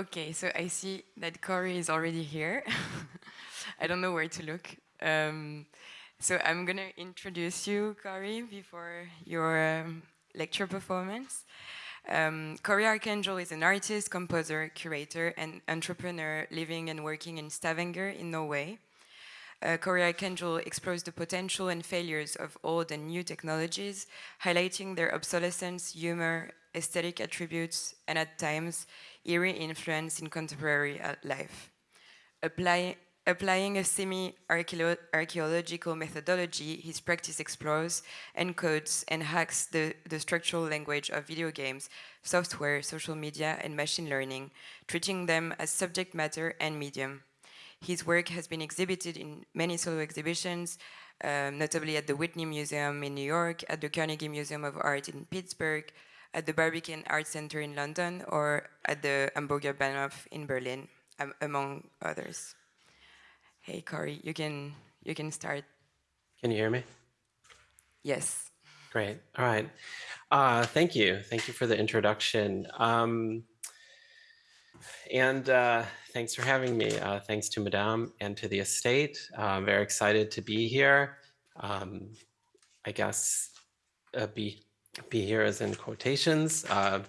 Okay, so I see that Cory is already here. I don't know where to look. Um, so I'm going to introduce you, Cory, before your um, lecture performance. Um, Cory Arcangel is an artist, composer, curator, and entrepreneur living and working in Stavanger in Norway. Uh, Cory Arcangel explores the potential and failures of old and new technologies, highlighting their obsolescence, humor, aesthetic attributes, and at times, eerie influence in contemporary uh, life. Apply, applying a semi-archaeological methodology, his practice explores, encodes, and hacks the, the structural language of video games, software, social media, and machine learning, treating them as subject matter and medium. His work has been exhibited in many solo exhibitions, um, notably at the Whitney Museum in New York, at the Carnegie Museum of Art in Pittsburgh, at the Barbican Art Center in London or at the Hamburger Bahnhof in Berlin, um, among others. Hey, Cory, you can, you can start. Can you hear me? Yes. Great. All right. Uh, thank you. Thank you for the introduction. Um, and uh, thanks for having me. Uh, thanks to Mudam and to the estate. Uh, I'm very excited to be here. Um, I guess uh, be be here as in quotations. Uh,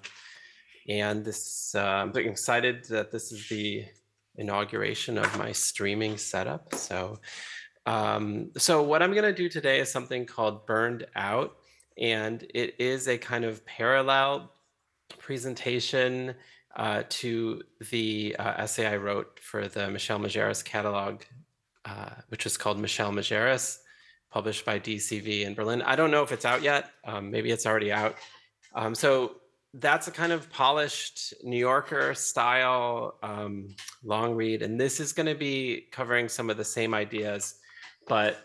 and this, uh, I'm excited that this is the inauguration of my streaming setup. So, um, so what I'm gonna do today is something called Burned Out. And it is a kind of parallel presentation uh, to the uh, essay I wrote for the Michel Majerus catalog, uh, which is called Michel Majerus published by DCV in Berlin. I don't know if it's out yet. Um, maybe it's already out. Um, so that's a kind of polished New Yorker style um, long read. And this is going to be covering some of the same ideas, but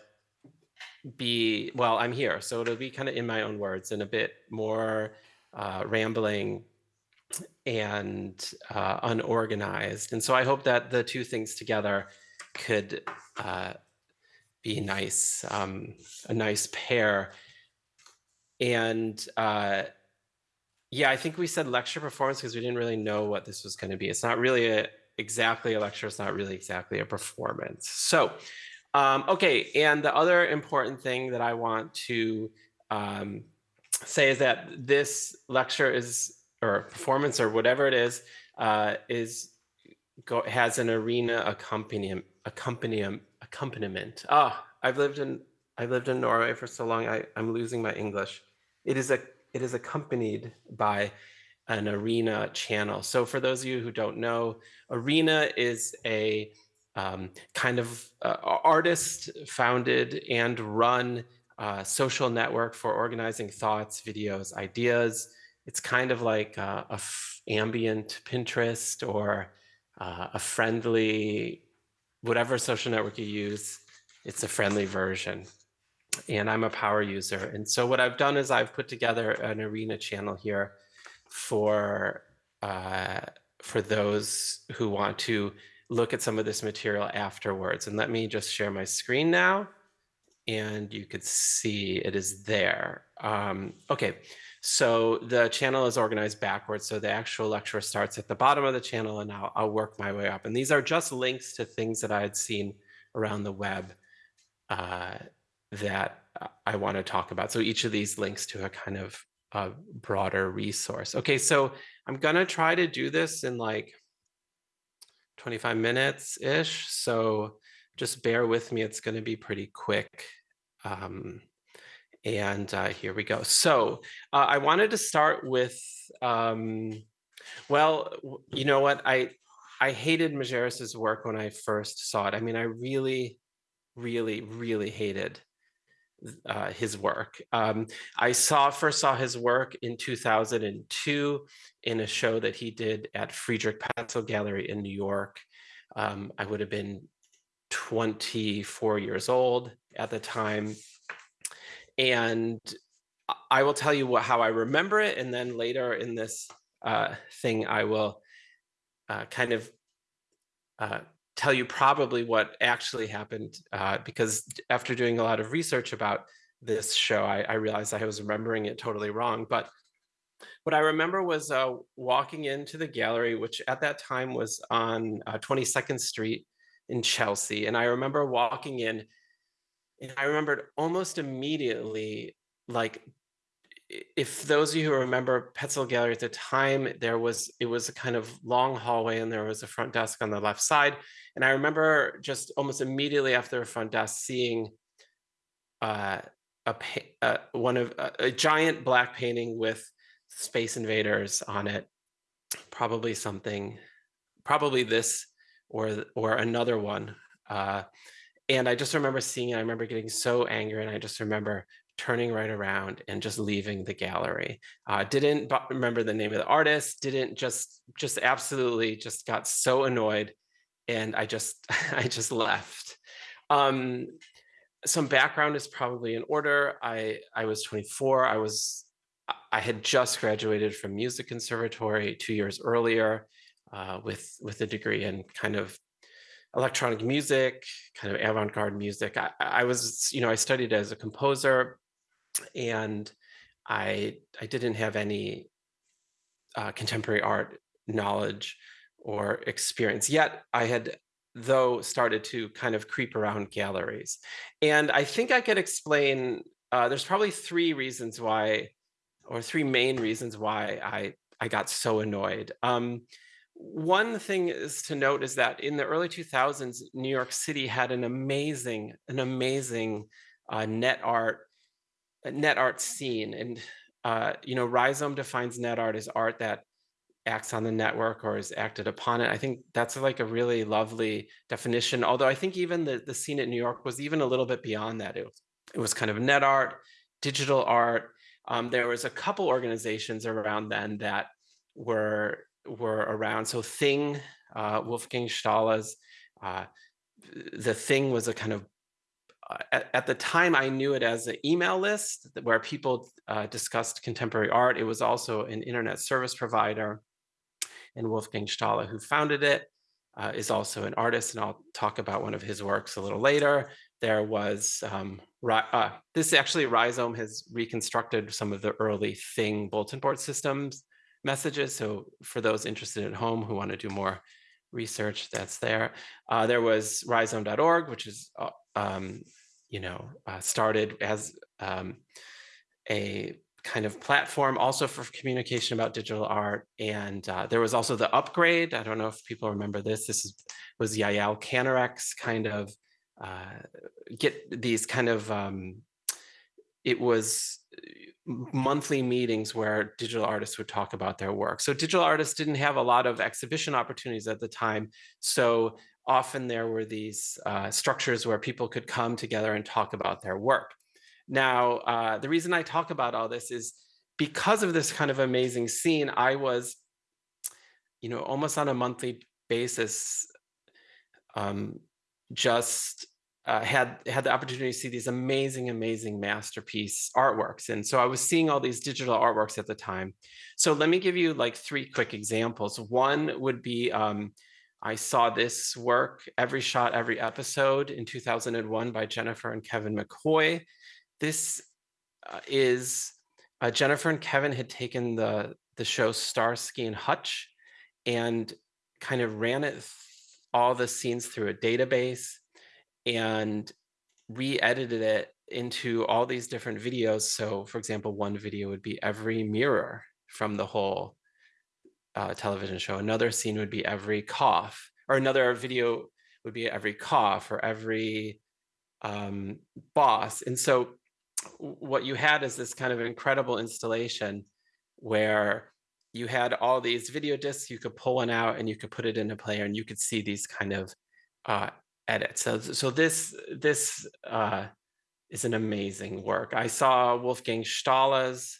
be, well, I'm here. So it'll be kind of in my own words and a bit more uh, rambling and uh, unorganized. And so I hope that the two things together could uh, be nice, um, a nice pair. And uh, yeah, I think we said lecture performance because we didn't really know what this was going to be. It's not really a, exactly a lecture. It's not really exactly a performance. So, um, okay. And the other important thing that I want to um, say is that this lecture is, or performance or whatever it is, uh, is go, has an Are.na accompaniment, accompaniment accompaniment. Ah, I've lived in I've lived in Norway for so long. I, I'm losing my English. It is a it is accompanied by an Are.na channel. So for those of you who don't know, Are.na is a um, kind of uh, artist founded and run uh, social network for organizing thoughts, videos, ideas. It's kind of like uh, a ambient Pinterest or uh, a friendly whatever social network you use, it's a friendly version. And I'm a power user. And so what I've done is I've put together an Are.na channel here for uh, for those who want to look at some of this material afterwards. And let me just share my screen now. And you could see it is there. Um, okay, so the channel is organized backwards. So the actual lecture starts at the bottom of the channel and I'll, I'll work my way up. And these are just links to things that I had seen around the web uh, that I want to talk about. So each of these links to a kind of a broader resource. Okay, so I'm gonna try to do this in like 25 minutes-ish. So just bear with me, it's gonna be pretty quick. Um, and uh, here we go. So uh, I wanted to start with, um, well, you know what? I I hated Majerus's work when I first saw it. I mean, I really, really, really hated uh, his work. Um, I saw first saw his work in 2002 in a show that he did at Friedrich Petzel Gallery in New York. Um, I would have been 24 years old at the time and I will tell you what, how I remember it. And then later in this uh, thing, I will uh, kind of uh, tell you probably what actually happened. Uh, because after doing a lot of research about this show, I, I, realized I was remembering it totally wrong. But what I remember was uh, walking into the gallery, which at that time was on uh, 22nd Street in Chelsea. And I remember walking in, and I remembered almost immediately, like, if those of you who remember Petzel Gallery at the time, there was it was a kind of long hallway and there was a front desk on the left side. And I remember just almost immediately after the front desk seeing uh, a uh, one of uh, a giant black painting with Space Invaders on it, probably something, probably this or or another one. And I just remember seeing it. I remember getting so angry, and I just remember turning right around and just leaving the gallery. Uh, didn't remember the name of the artist. Didn't just just absolutely just got so annoyed, and I just I just left. Um, some background is probably in order. I I was 24. I was I had just graduated from music conservatory two years earlier uh, with with a degree in kind of electronic music, kind of avant-garde music. I, I was, you know, I studied as a composer, and I I didn't have any uh, contemporary art knowledge or experience yet. I had though started to kind of creep around galleries, and I think I could explain. Uh, there's probably three reasons why or three main reasons why I, I got so annoyed. Um, one thing is to note is that in the early 2000s, New York City had an amazing, an amazing uh, net art, net art scene. And, uh, you know, Rhizome defines net art as art that acts on the network or is acted upon it. I think that's like a really lovely definition. Although I think even the, the scene at New York was even a little bit beyond that. It was, it was kind of net art, digital art, um, there was a couple organizations around then that were were around. So Thing, uh, Wolfgang Staehle's, uh, the Thing was a kind of uh, at, at, the time I knew it as an email list where people uh, discussed contemporary art. It was also an internet service provider, and Wolfgang Staehle, who founded it, uh, is also an artist, and I'll talk about one of his works a little later. There was um, uh, this actually Rhizome has reconstructed some of the early Thing bulletin board systems messages. So for those interested at home who want to do more research, that's there. Uh, there was rhizome.org, which is, uh, um, you know, uh, started as um, a kind of platform also for communication about digital art. And uh, there was also the upgrade. I don't know if people remember this. This is, was Yael Kanarek's kind of uh, get these kind of um, it was monthly meetings where digital artists would talk about their work. So digital artists didn't have a lot of exhibition opportunities at the time. So often there were these uh, structures where people could come together and talk about their work. Now, uh, the reason I talk about all this is because of this kind of amazing scene, I was, you know, almost on a monthly basis, um, just uh, had had the opportunity to see these amazing, amazing masterpiece artworks. And so I was seeing all these digital artworks at the time. So let me give you like three quick examples. One would be um, I saw this work, Every Shot, Every Episode in 2001 by Jennifer and Kevin McCoy. This uh, is uh, Jennifer and Kevin had taken the, the show Starsky and Hutch and kind of ran it all the scenes through a database and re-edited it into all these different videos. So for example, one video would be every mirror from the whole uh, television show. Another scene would be every cough, or another video would be every cough or every um, boss. And so what you had is this kind of incredible installation where you had all these video discs, you could pull one out and you could put it in a player and you could see these kind of uh, edits. So, so this, this uh, is an amazing work. I saw Wolfgang Staehle's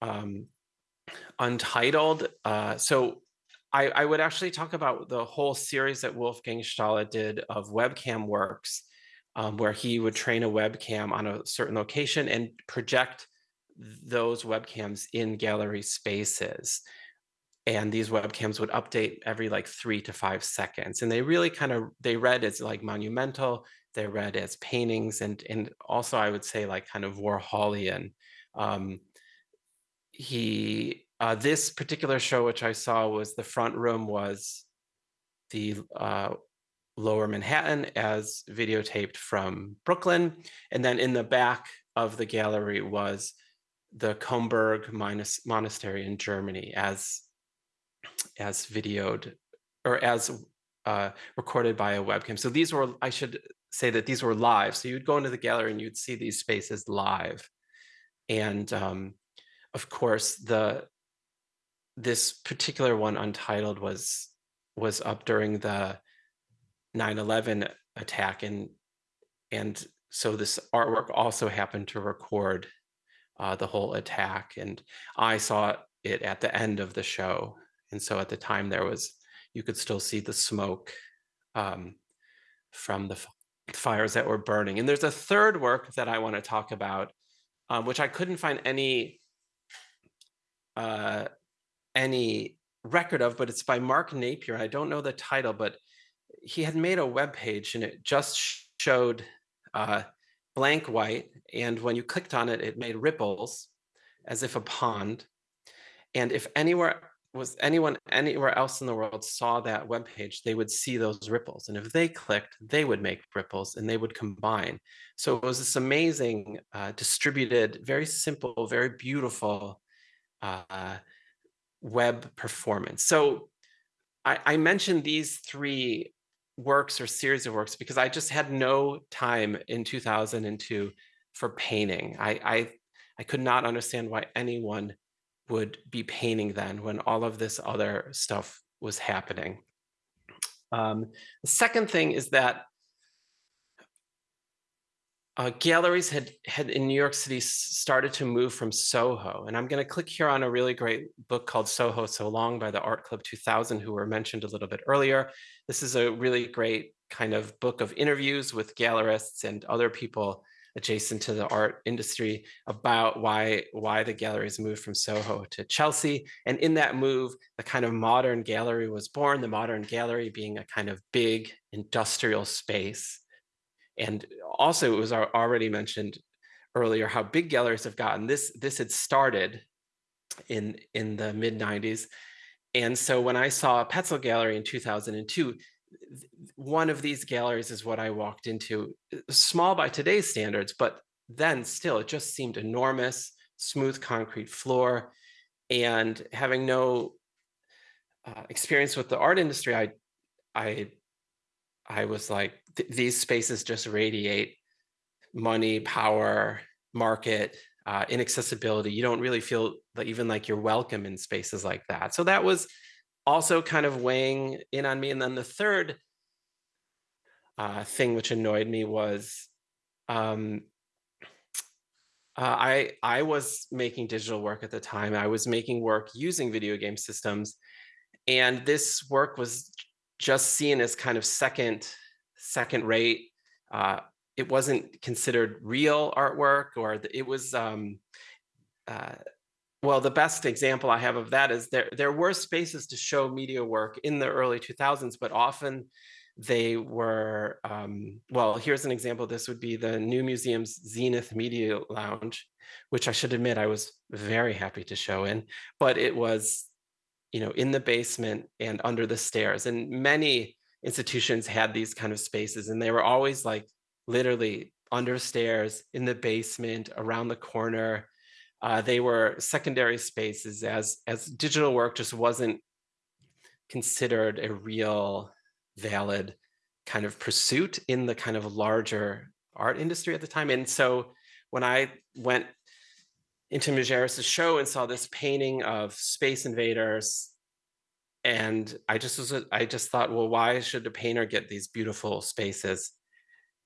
um, Untitled. Uh, so I, I, would actually talk about the whole series that Wolfgang Staehle did of webcam works, um, where he would train a webcam on a certain location and project those webcams in gallery spaces. And these webcams would update every like three to five seconds. And they really kind of, they read as like monumental, they read as paintings and, and also I would say like kind of Warholian. Um, he uh, this particular show, which I saw, was the front room was the uh, Lower Manhattan as videotaped from Brooklyn, and then in the back of the gallery was the Comburg Monastery in Germany as as videoed or as uh, recorded by a webcam. So these were, I should say that these were live. So you'd go into the gallery and you'd see these spaces live. And um, of course, the this particular one, Untitled, was was up during the 9/11 attack, and and so this artwork also happened to record uh, the whole attack. And I saw it at the end of the show, and so at the time there was you could still see the smoke um, from the fires that were burning. And there's a third work that I want to talk about, um, which I couldn't find any uh, any record of, but it's by Mark Napier. I don't know the title, but he had made a web page and it just showed uh, blank white. And when you clicked on it, it made ripples as if a pond. And if anywhere was anyone anywhere else in the world saw that web page, they would see those ripples. And if they clicked, they would make ripples and they would combine. So it was this amazing, uh, distributed, very simple, very beautiful uh, web performance. So I, I mentioned these three works or series of works because I just had no time in 2002 for painting. I, I, I could not understand why anyone would be painting then when all of this other stuff was happening. Um, the second thing is that uh, galleries had had in New York City started to move from Soho, and I'm going to click here on a really great book called Soho So Long by the Art Club 2000, who were mentioned a little bit earlier. This is a really great kind of book of interviews with gallerists and other people adjacent to the art industry about why why the galleries moved from Soho to Chelsea. And in that move, the kind of modern gallery was born. The modern gallery being a kind of big industrial space and also, it was already mentioned earlier how big galleries have gotten. This this had started in in the mid 90s, and so when I saw a Petzel Gallery in 2002, one of these galleries is what I walked into, uh, small by today's standards, but then still it just seemed enormous, smooth concrete floor, and having no uh, experience with the art industry, I I I was like, th- these spaces just radiate money, power, market, uh, inaccessibility. You don't really feel even like you're welcome in spaces like that. So that was also kind of weighing in on me. And then the third uh, thing which annoyed me was um, uh, I I was making digital work at the time. I was making work using video game systems, and this work was just seen as kind of second second rate. Uh, it wasn't considered real artwork, or it was. Um, uh, well, the best example I have of that is there there were spaces to show media work in the early 2000s, but often they were um, well. Here's an example. This would be the New Museum's Zenith Media Lounge, which I should admit I was very happy to show in, but it was you know in the basement and under the stairs, and many institutions had these kind of spaces and they were always like literally under stairs in the basement around the corner uh, they were secondary spaces as as digital work just wasn't considered a real valid kind of pursuit in the kind of larger art industry at the time and so when i went into Majerus's show and saw this painting of space invaders and I just was I just thought, well, why should a painter get these beautiful spaces?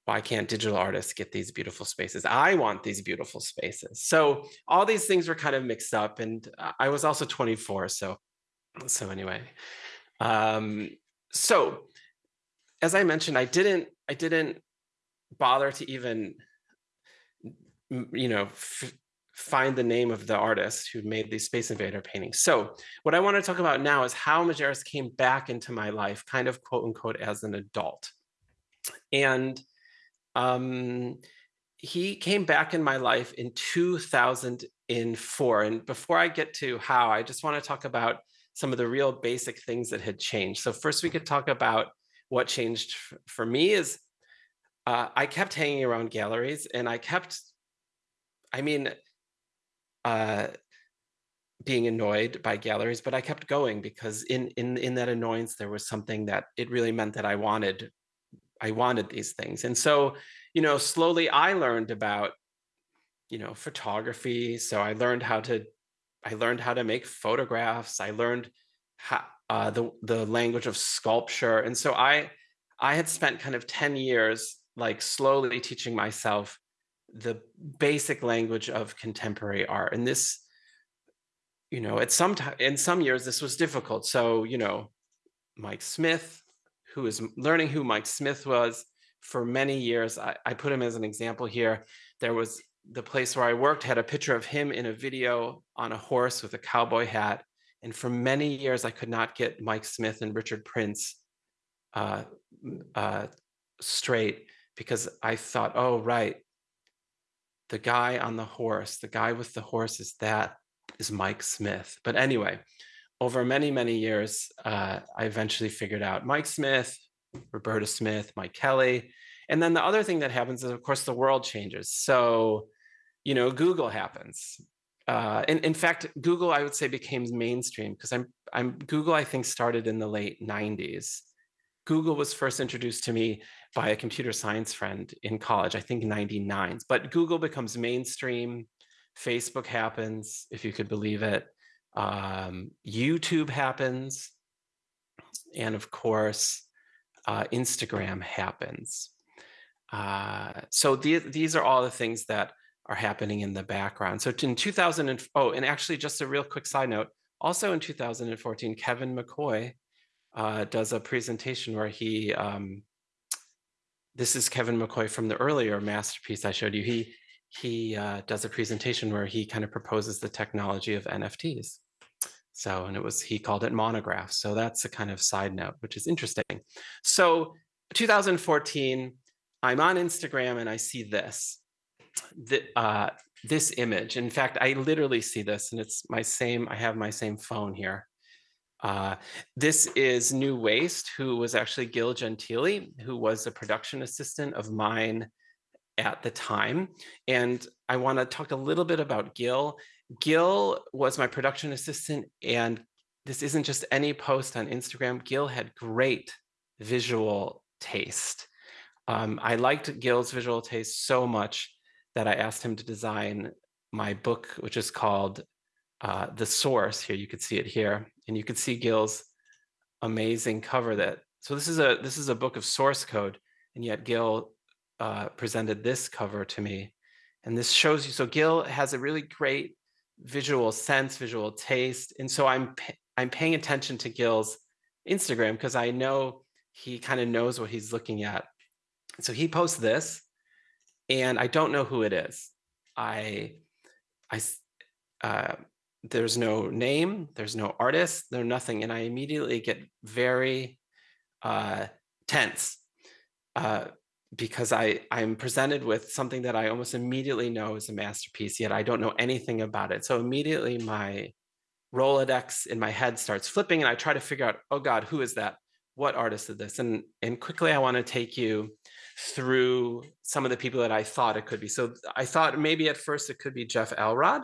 Why can't digital artists get these beautiful spaces? I want these beautiful spaces. So all these things were kind of mixed up, and I was also 24. So, so anyway, um, so as I mentioned, I didn't I didn't bother to even you know find the name of the artist who made these Space Invader paintings. So what I want to talk about now is how Majerus came back into my life, kind of quote unquote, as an adult. And um, he came back in my life in 2004. And before I get to how, I just want to talk about some of the real basic things that had changed. So first we could talk about what changed for me is uh, I kept hanging around galleries and I kept, I mean, uh, being annoyed by galleries, but I kept going because in in in that annoyance there was something that it really meant that I wanted I wanted these things. And so, you know, slowly I learned about you know, photography. So I learned how to I learned how to make photographs. I learned how, uh, the the language of sculpture. And so I I had spent kind of 10 years like slowly teaching myself the basic language of contemporary art. And this you know, at some time in some years this was difficult. So, you know, Mike Smith, who is learning who Mike Smith was for many years. I, I put him as an example here. There was the place where I worked had a picture of him in a video on a horse with a cowboy hat. And for many years, I could not get Mike Smith and Richard Prince uh, uh, straight because I thought, oh, right, the guy on the horse, the guy with the horse is that is Mike Smith. But anyway, over many, many years, uh, I eventually figured out Mike Smith, Roberta Smith, Mike Kelley. And then the other thing that happens is, of course, the world changes. So, you know, Google happens. Uh, in, in fact, Google, I would say, became mainstream because I'm, I'm Google, I think, started in the late 90s. Google was first introduced to me by a computer science friend in college, I think 99. But Google becomes mainstream. Facebook happens, if you could believe it. Um, YouTube happens. And of course, uh, Instagram happens. Uh, so the, these are all the things that are happening in the background. So in 2000, and, oh, and actually just a real quick side note, also in 2014, Kevin McCoy uh, does a presentation where he, um, this is Kevin McCoy from the earlier masterpiece I showed you. He, he uh, does a presentation where he kind of proposes the technology of NFTs. So, and it was, he called it Monegraph. So that's a kind of side note, which is interesting. So 2014, I'm on Instagram and I see this, the, uh, this image. In fact, I literally see this and it's my same, I have my same phone here. Uh, this is New Waste, who was actually Gil Gentili, who was a production assistant of mine at the time. And I want to talk a little bit about Gil. Gil was my production assistant, and this isn't just any post on Instagram. Gil had great visual taste. Um, I liked Gil's visual taste so much that I asked him to design my book, which is called uh, The Source. Here, you could see it here, and you could see Gil's amazing cover that. So this is a this is a book of source code, and yet Gil uh, presented this cover to me. And this shows you, so Gil has a really great visual sense, visual taste. And so I'm, I'm paying attention to Gil's Instagram because I know he kind of knows what he's looking at. So he posts this and I don't know who it is. I, I, uh, there's no name, there's no artist, there's nothing. And I immediately get very uh, tense uh, because I, I'm presented with something that I almost immediately know is a masterpiece, yet I don't know anything about it. So immediately my Rolodex in my head starts flipping and I try to figure out, oh God, who is that? What artist is this? And, and quickly I wanna take you through some of the people that I thought it could be. So I thought maybe at first it could be Jeff Elrod.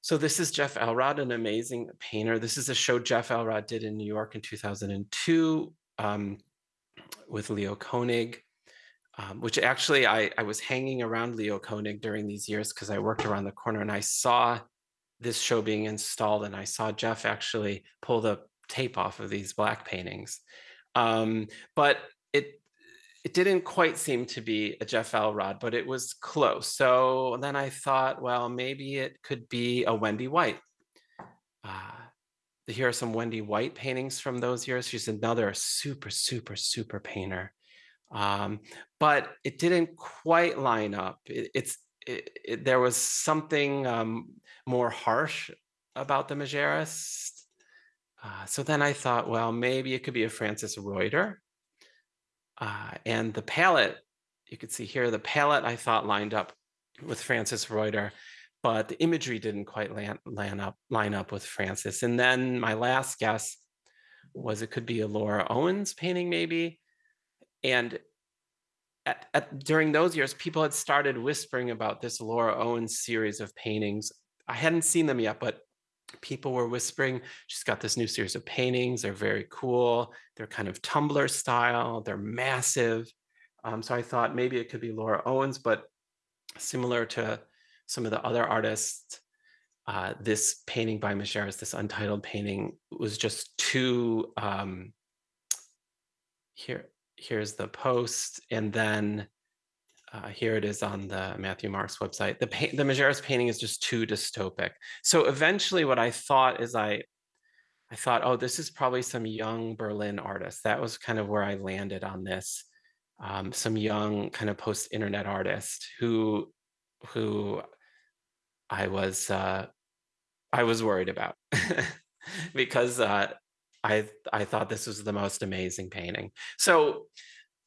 So this is Jeff Elrod, an amazing painter. This is a show Jeff Elrod did in New York in 2002. Um, with Leo Koenig, um, which actually I, I was hanging around Leo Koenig during these years because I worked around the corner and I saw this show being installed and I saw Jeff actually pull the tape off of these black paintings. Um, but it it didn't quite seem to be a Jeff Elrod, but it was close. So then I thought, well, maybe it could be a Wendy White. Uh, here are some Wendy White paintings from those years. She's another super, super, super painter. Um, but it didn't quite line up. It, it's it, it, there was something um, more harsh about the Majerus. Uh, so then I thought, well, maybe it could be a Francis Reuter. Uh, and the palette you could see here, the palette I thought lined up with Francis Reuter, but the imagery didn't quite land, land up, line up with Francis. And then my last guess was it could be a Laura Owens painting maybe. And at, at, during those years, people had started whispering about this Laura Owens series of paintings. I hadn't seen them yet, but people were whispering, she's got this new series of paintings. They're very cool. They're kind of Tumblr style. They're massive. Um, so I thought maybe it could be Laura Owens, but similar to some of the other artists, uh, this painting by Majerus, this untitled painting, was just too, um, here, here's the post, and then uh, here it is on the Matthew Marks website. The, the Majerus painting is just too dystopic. So eventually what I thought is I, I thought, oh, this is probably some young Berlin artist. That was kind of where I landed on this. Um, some young kind of post-internet artist who, who I was, uh, I was worried about because uh, I, I thought this was the most amazing painting. So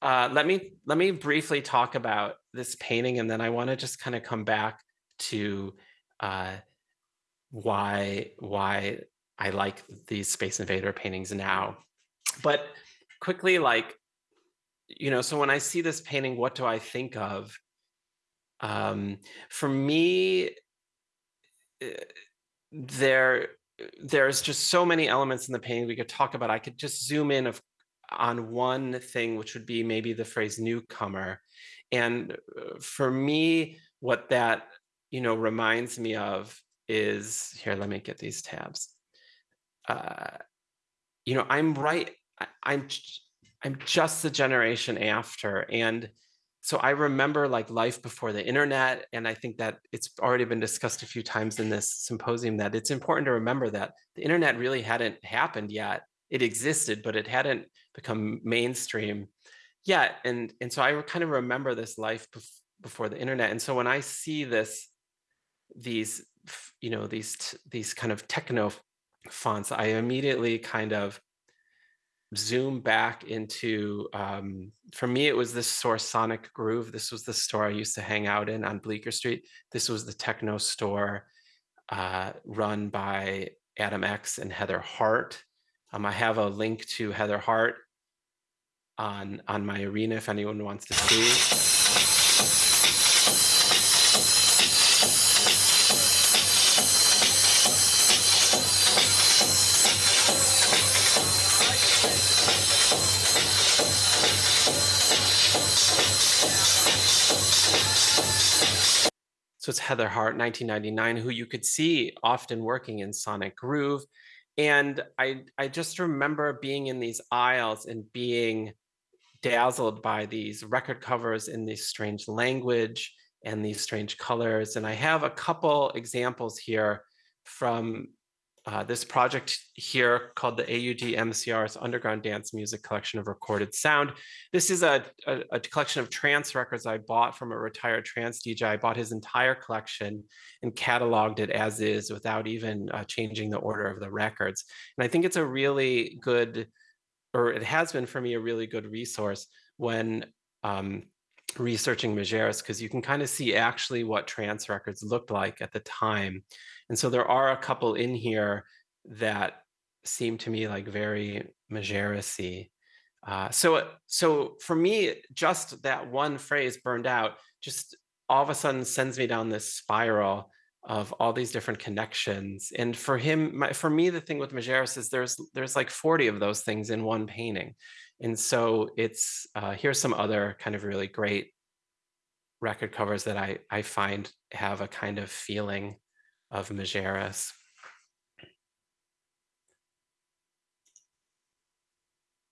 uh, let me let me briefly talk about this painting, and then I want to just kind of come back to uh, why why I like these Space Invader paintings now. But quickly, like you know, so when I see this painting, what do I think of? Um, for me, there there's just so many elements in the painting we could talk about. I could just zoom in, of on one thing, which would be maybe the phrase newcomer. And uh, for me, what that you know reminds me of is here. Let me get these tabs. Uh, you know, I'm right. I, I'm I'm just the generation after, and so I remember like life before the internet, and I think that it's already been discussed a few times in this symposium that it's important to remember that the internet really hadn't happened yet. It existed, but it hadn't become mainstream yet. And, and so I kind of remember this life bef before the internet. And so when I see this, these, you know, these, these kind of techno fonts, I immediately kind of zoom back into, um, for me, it was this store Sonic Groove. This was the store I used to hang out in on Bleecker Street. This was the techno store uh, run by Adam X and Heather Heart. Um, I have a link to Heather Heart on, on my Are.na if anyone wants to see. So it's Heather Heart, 1999, who you could see often working in Sonic Groove. And I, I just remember being in these aisles and being dazzled by these record covers in this strange language and these strange colors. And I have a couple examples here from uh, this project here called the AUD MCR's Underground Dance Music Collection of Recorded Sound. This is a, a, a, collection of trance records I bought from a retired trance DJ. I bought his entire collection and cataloged it as is without even uh, changing the order of the records. And I think it's a really good or it has been for me a really good resource when um, researching Majerus because you can kind of see actually what trance records looked like at the time. And so there are a couple in here that seem to me like very Majerus-y. Uh, so, so for me, just that one phrase burned out just all of a sudden sends me down this spiral of all these different connections. And for him, my, for me, the thing with Majerus is there's there's like 40 of those things in one painting. And so it's, uh, here's some other kind of really great record covers that I, I find have a kind of feeling of Majerus.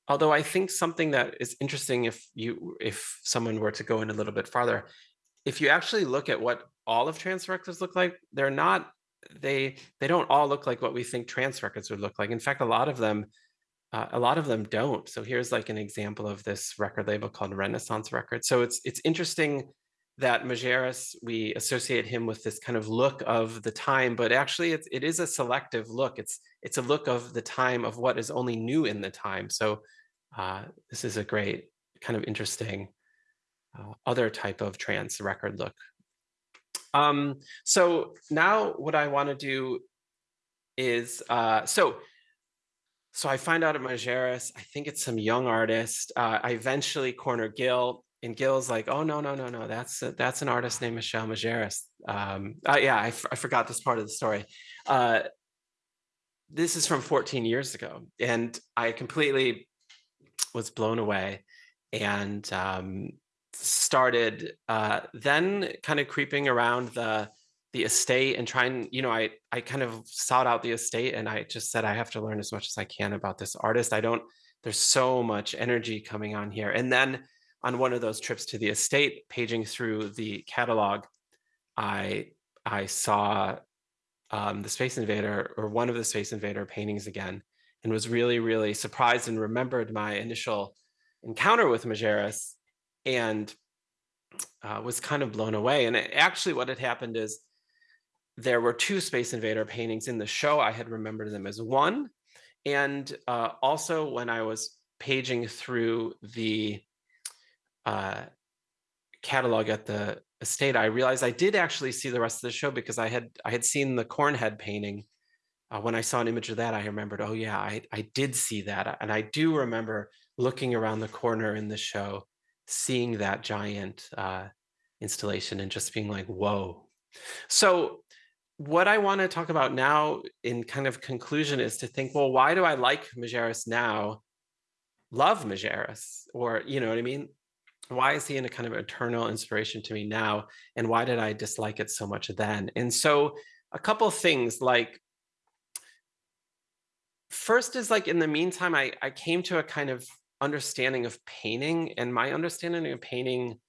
Although I think something that is interesting if you if someone were to go in a little bit farther, if you actually look at what all of trance records look like, they're not, they they don't all look like what we think trance records would look like. In fact, a lot of them, uh, a lot of them don't. So here's like an example of this record label called Renaissance Records. So it's it's interesting that Majerus, we associate him with this kind of look of the time, but actually it's, it is a selective look. It's, it's a look of the time of what is only new in the time. So uh, this is a great kind of interesting uh, other type of trance record look. Um, so now what I want to do is, uh, so so I find out at Majerus, I think it's some young artist. Uh, I eventually corner Gil, and Gil's like, "Oh no, no, no, no, that's a, that's an artist named Michel Majerus." Um, uh, yeah, I, forgot this part of the story. Uh, this is from 14 years ago, and I completely was blown away, and um, started uh, then kind of creeping around the the estate and trying, you know, I, I kind of sought out the estate and I just said, I have to learn as much as I can about this artist. I don't, there's so much energy coming on here. And then on one of those trips to the estate, paging through the catalog, I, I saw um, the Space Invader or one of the Space Invader paintings again, and was really, really surprised and remembered my initial encounter with Majerus and uh, was kind of blown away. And it, actually what had happened is there were two Space Invader paintings in the show. I had remembered them as one. And uh, also when I was paging through the uh, catalog at the estate, I realized I did actually see the rest of the show because I had I had seen the Cornhead painting. Uh, when I saw an image of that, I remembered, oh yeah, I, I did see that. And I do remember looking around the corner in the show, seeing that giant uh, installation and just being like, whoa. So what I want to talk about now in kind of conclusion is to think, well, why do I like Majerus now? Love Majerus, or you know what I mean? Why is he in a kind of eternal inspiration to me now? And why did I dislike it so much then? And so a couple things like first is like in the meantime, I, I came to a kind of understanding of painting and my understanding of painting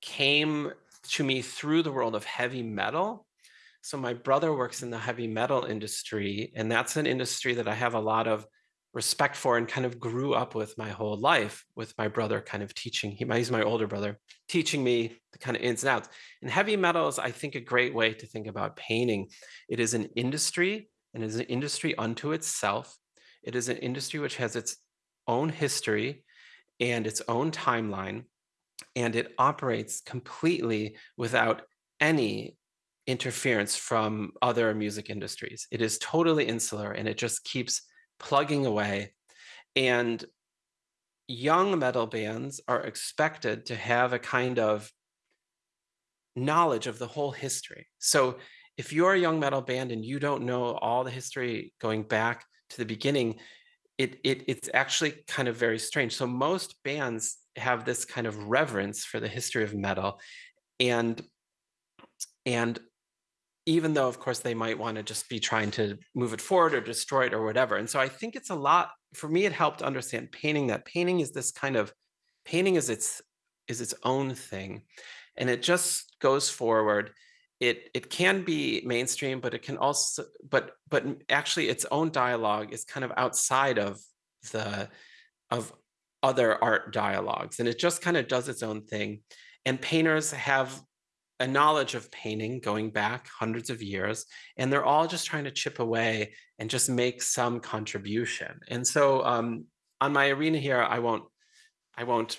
came to me through the world of heavy metal so my brother works in the heavy metal industry, and that's an industry that I have a lot of respect for and kind of grew up with my whole life with my brother kind of teaching he, he's my older brother teaching me the kind of ins and outs and heavy metal is i think a great way to think about painting it is an industry and is an industry unto itself it is an industry which has its own history and its own timeline and it operates completely without any interference from other music industries. It is totally insular and it just keeps plugging away. And young metal bands are expected to have a kind of knowledge of the whole history. So if you're a young metal band and you don't know all the history going back to the beginning, it, it it's actually kind of very strange. So most bands have this kind of reverence for the history of metal and and even though of course they might want to just be trying to move it forward or destroy it or whatever. And so I think it's a lot for me it helped understand painting that painting is this kind of painting is its is its own thing and it just goes forward it it can be mainstream but it can also but but actually its own dialogue is kind of outside of the of other art dialogues and it just kind of does its own thing and painters have a knowledge of painting going back hundreds of years, and they're all just trying to chip away and just make some contribution. And so um, on my Are.na here, I won't, I won't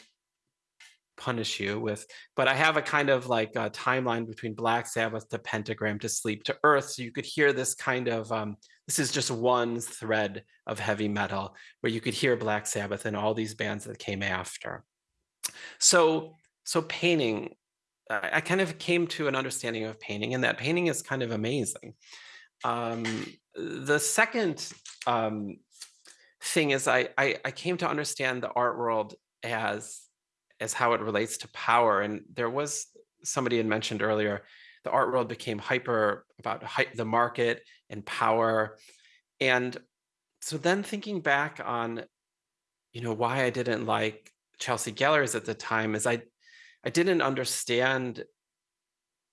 punish you with, but I have a kind of like a timeline between Black Sabbath to Pentagram to Sleep to Earth. So you could hear this kind of, um, this is just one thread of heavy metal where you could hear Black Sabbath and all these bands that came after. So, so painting I kind of came to an understanding of painting and that painting is kind of amazing. Um, the second um, thing is I, I, I came to understand the art world as as how it relates to power. And there was somebody had mentioned earlier, the art world became hyper about the market and power. And so then thinking back on, you know, why I didn't like Chelsea Gellers at the time is I I didn't understand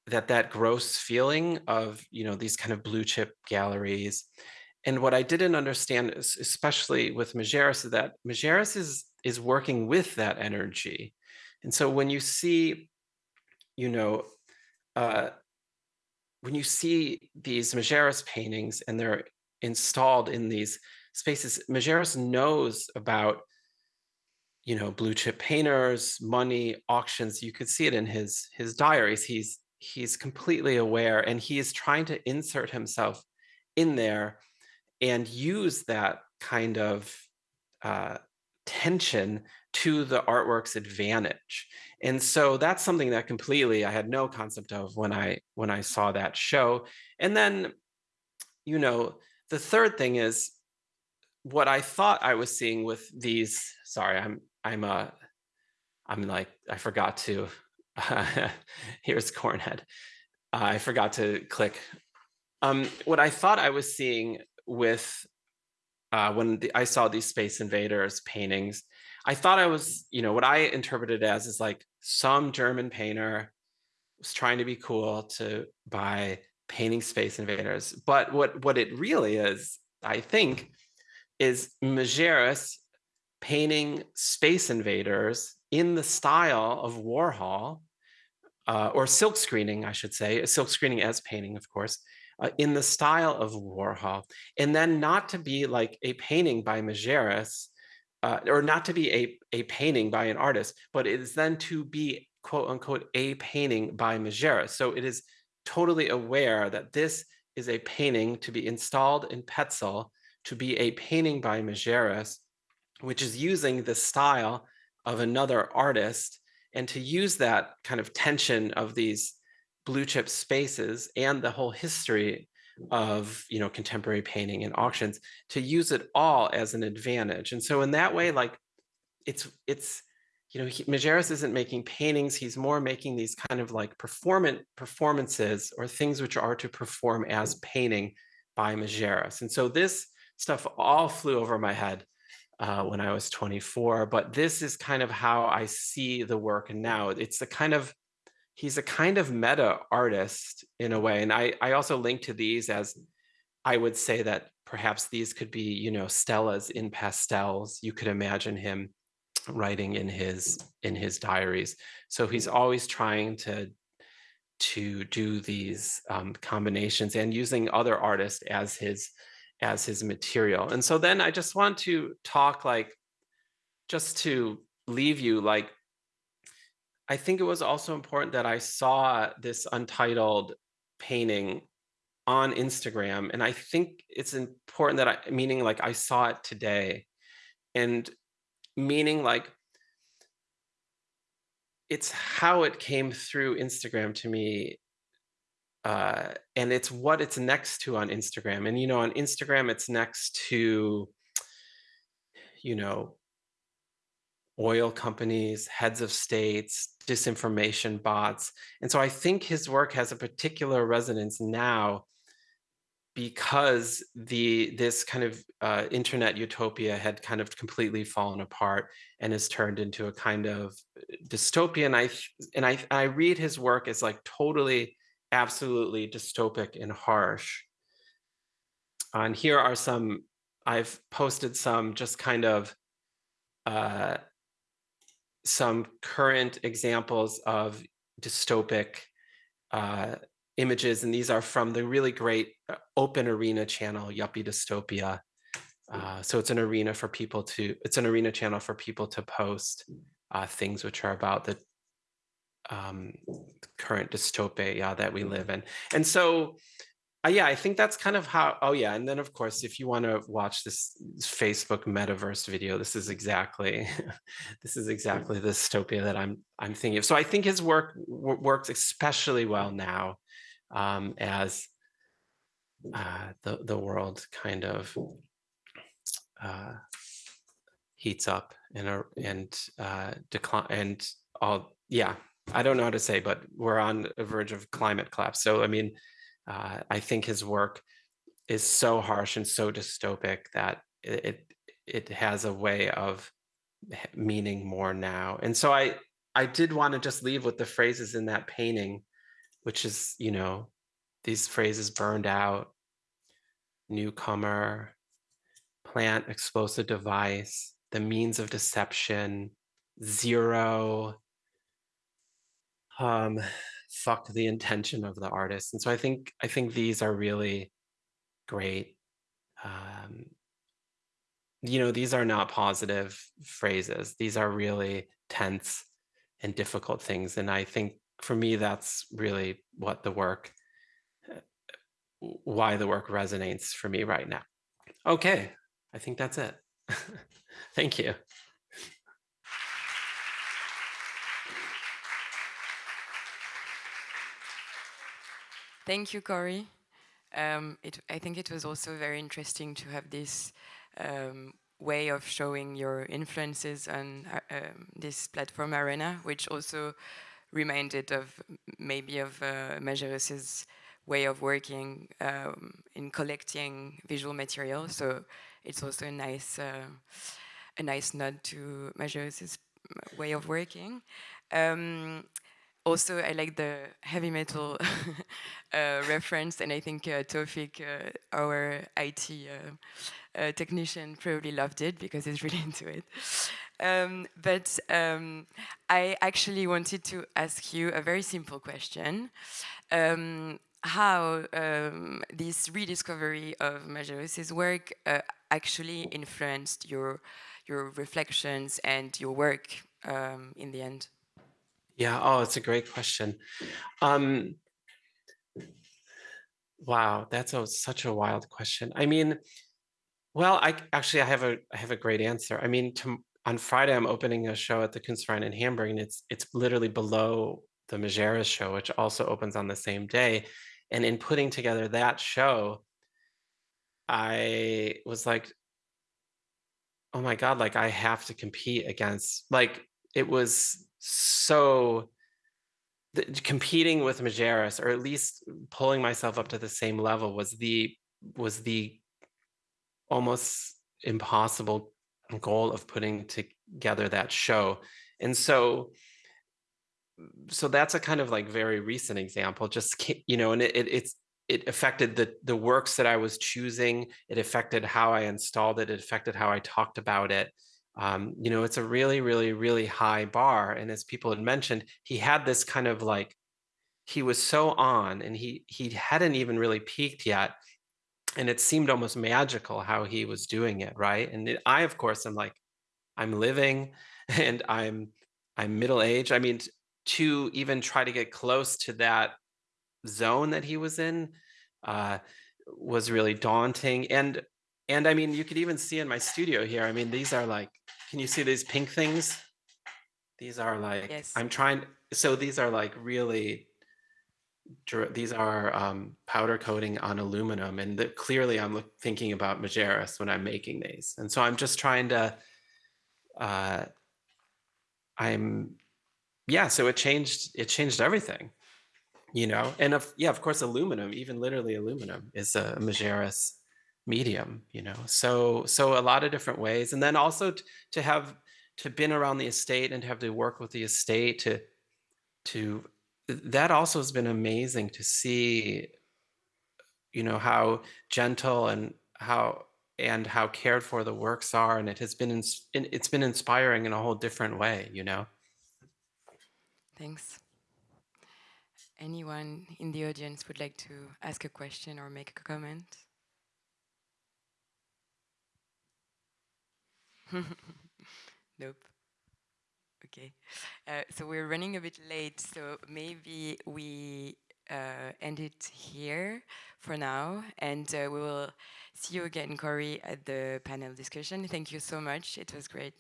that that gross feeling of you know these kind of blue chip galleries. And what i didn't understand is, especially with majerus is that majerus is is working with that energy. And so when you see you know uh when you see these majerus paintings and they're installed in these spaces majerus knows about you know, blue chip painters, money, auctions. You could see it in his his diaries. He's he's completely aware and he is trying to insert himself in there and use that kind of uh, tension to the artwork's advantage. And so that's something that completely I had no concept of when I when I saw that show. And then, you know, the third thing is what I thought I was seeing with these. Sorry, I'm I'm uh I'm like I forgot to. Here's Cornhead. Uh, I forgot to click. Um, what I thought I was seeing with uh, when the, I saw these Space Invaders paintings, I thought I was, you know, what I interpreted as is like some German painter was trying to be cool to buy painting Space Invaders. But what what it really is, I think, is Majerus painting Space Invaders in the style of Warhol, uh, or silk screening, I should say, silk screening as painting, of course, uh, in the style of Warhol, and then not to be like a painting by Majerus, uh, or not to be a, a painting by an artist, but it is then to be quote unquote a painting by Majerus. So it is totally aware that this is a painting to be installed in Petzel to be a painting by Majerus, which is using the style of another artist and to use that kind of tension of these blue chip spaces and the whole history of you know contemporary painting and auctions to use it all as an advantage. And so in that way like it's it's you know he, Majerus isn't making paintings he's more making these kind of like performant performances or things which are to perform as painting by Majerus. And so this stuff all flew over my head uh, when I was 24 but this is kind of how I see the work now it's a kind of he's a kind of meta artist in a way. And I, I also link to these as I would say that perhaps these could be, you know, Stella's in pastels. You could imagine him writing in his in his diaries. So he's always trying to to do these um, combinations and using other artists as his as his material. And so then I just want to talk like just to leave you like I think it was also important that I saw this untitled painting on Instagram. And I think it's important that I, meaning like I saw it today and meaning like it's how it came through Instagram to me. Uh, and it's what it's next to on Instagram. And, you know, on Instagram, it's next to, you know, oil companies, heads of states, disinformation bots. And so I think his work has a particular resonance now because the this kind of uh, internet utopia had kind of completely fallen apart and has turned into a kind of dystopia. And I and I I read his work as like totally, absolutely dystopic and harsh. And here are some. I've posted some just kind of uh, some current examples of dystopic uh, images, and these are from the really great uh, open Are.na channel, Yuppie Dystopia. Uh, so it's an Are.na for people to, it's an Are.na channel for people to post uh, things which are about the um, current dystopia that we live in. And so uh, yeah, I think that's kind of how. Oh yeah, and then of course, if you want to watch this Facebook metaverse video, this is exactly, this is exactly the dystopia that I'm I'm thinking of. So I think his work works especially well now, um, as uh, the the world kind of uh, heats up and uh, and uh, decline and all. Yeah, I don't know how to say, but we're on the verge of climate collapse. So I mean uh, I think his work is so harsh and so dystopic that it it has a way of meaning more now. And so I I did want to just leave with the phrases in that painting, which is you know these phrases burned out, newcomer, plant explosive device, the means of deception, zero. Um, fuck the intention of the artist. And so I think I think these are really great um, you know, these are not positive phrases. These are really tense and difficult things. And I think for me, that's really what the work, uh, why the work resonates for me right now. Okay, I think that's it. Thank you. Thank you, Cory. Um, it, I think it was also very interesting to have this um, way of showing your influences on uh, um, this platform Are.na, which also reminded of maybe of uh, Majerus's way of working um, in collecting visual material. So it's also a nice, uh, a nice nod to Majerus's way of working. Um, also, I like the heavy metal uh, reference, and I think uh, Tofik, uh, our IT uh, uh, technician, probably loved it because he's really into it. Um, but um, I actually wanted to ask you a very simple question. Um, how um, this rediscovery of Majerus's work uh, actually influenced your, your reflections and your work um, in the end? Yeah, oh, it's a great question. Um, wow, that's a, such a wild question. I mean, well, I actually I have a I have a great answer. I mean, to, on Friday I'm opening a show at the Kunstverein in Hamburg, and it's it's literally below the Majerus show, which also opens on the same day. And in putting together that show, I was like, oh my god, like I have to compete against like it was so competing with Majerus, or at least pulling myself up to the same level, was the was the almost impossible goal of putting together that show. And so, so that's a kind of like very recent example. Just you know, and it, it it's it affected the the works that I was choosing. It affected how I installed it. It affected how I talked about it um, you know, it's a really, really, really high bar. And as people had mentioned, he had this kind of like, he was so on and he he hadn't even really peaked yet. And it seemed almost magical how he was doing it, right? And it, I, of course, am like, I'm living and I'm I'm middle aged. I mean, to even try to get close to that zone that he was in uh, was really daunting. And and I mean, you could even see in my studio here. I mean, these are like, can you see these pink things? These are like, yes. I'm trying, so these are like really, these are um, powder coating on aluminum. And the, clearly I'm thinking about Majerus when I'm making these. And so I'm just trying to, uh, I'm, yeah, so it changed, it changed everything, you know? And of, yeah, of course, aluminum, even literally aluminum is a Majerus medium you know so so a lot of different ways and then also to have to been around the estate and to have to work with the estate to to that also has been amazing to see you know how gentle and how and how cared for the works are and it has been it's been inspiring in a whole different way you know? Thanks. Anyone in the audience would like to ask a question or make a comment nope. Okay. Uh, so we're running a bit late, so maybe we uh, end it here for now, and uh, we will see you again, Cory, at the panel discussion. Thank you so much. It was great.